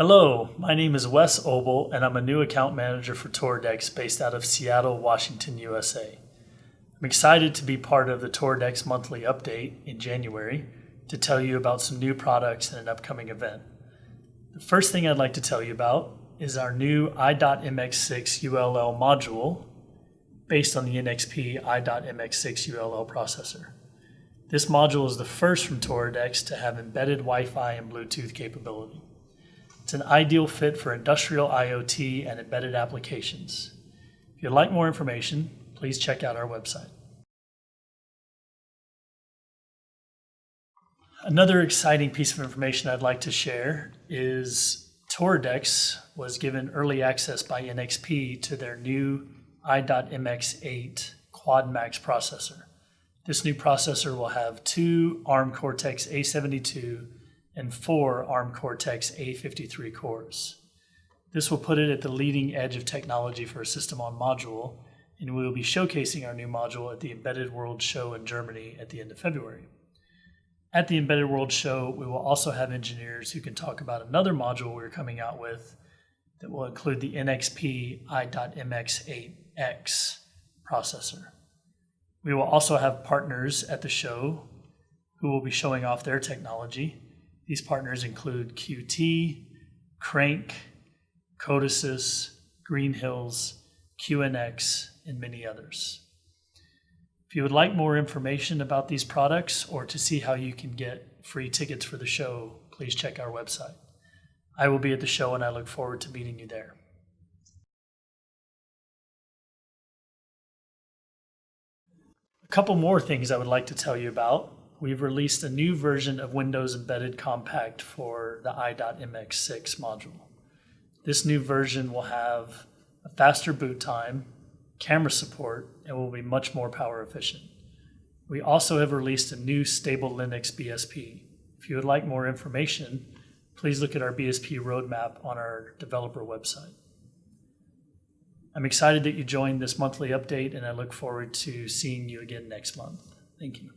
Hello, my name is Wes Obel, and I'm a new account manager for Toradex based out of Seattle, Washington, USA. I'm excited to be part of the Toradex monthly update in January to tell you about some new products and an upcoming event. The first thing I'd like to tell you about is our new i.mx6 ULL module based on the NXP i.mx6 ULL processor. This module is the first from Toradex to have embedded Wi-Fi and Bluetooth capability. It's an ideal fit for industrial IoT and embedded applications. If you'd like more information, please check out our website. Another exciting piece of information I'd like to share is Toradex was given early access by NXP to their new i.MX8 Quad Max processor. This new processor will have two ARM Cortex A72 and four ARM Cortex A53 cores. This will put it at the leading edge of technology for a system on module, and we will be showcasing our new module at the Embedded World Show in Germany at the end of February. At the Embedded World Show, we will also have engineers who can talk about another module we're coming out with that will include the NXP i.MX8X processor. We will also have partners at the show who will be showing off their technology. These partners include QT, Crank, Codesys, Green Hills, QNX, and many others. If you would like more information about these products or to see how you can get free tickets for the show, please check our website. I will be at the show and I look forward to meeting you there. A couple more things I would like to tell you about. We've released a new version of Windows Embedded Compact for the i.MX6 module. This new version will have a faster boot time, camera support, and will be much more power efficient. We also have released a new stable Linux BSP. If you would like more information, please look at our BSP roadmap on our developer website. I'm excited that you joined this monthly update and I look forward to seeing you again next month. Thank you.